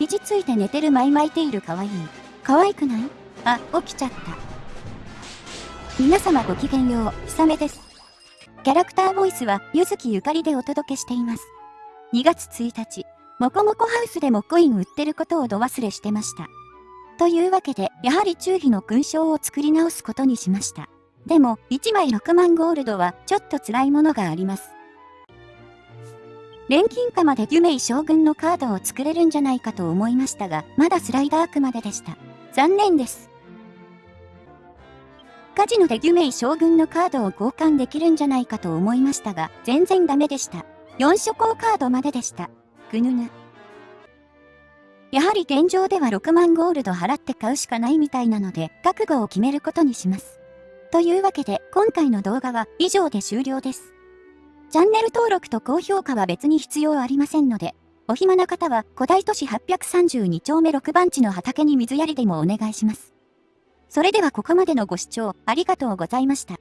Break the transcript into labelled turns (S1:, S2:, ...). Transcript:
S1: 肘ついて寝てる舞巻いているかわいい。可愛くない？あ、起きちゃった。皆様ごきげんよう、ひさめです。キャラクターボイスは、ゆずきゆかりでお届けしています。2月1日、もこもこハウスでもコイン売ってることをど忘れしてました。というわけで、やはり中飛の勲章を作り直すことにしました。でも、1枚6万ゴールドはちょっと辛いものがあります。錬金貨までデュメイ将軍のカードを作れるんじゃないかと思いましたが、まだスライダークまででした。残念です。カジノでデュメイ将軍のカードを交換できるんじゃないかと思いましたが、全然ダメでした。4諸行カードまででした。ぐぬぬ。やはり現状では6万ゴールド払って買うしかないみたいなので、覚悟を決めることにします。というわけで、今回の動画は以上で終了です。チャンネル登録と高評価は別に必要ありませんので、お暇な方は古代都市832丁目6番地の畑に水やりでもお願いします。それではここまでのご視聴ありがとうございました。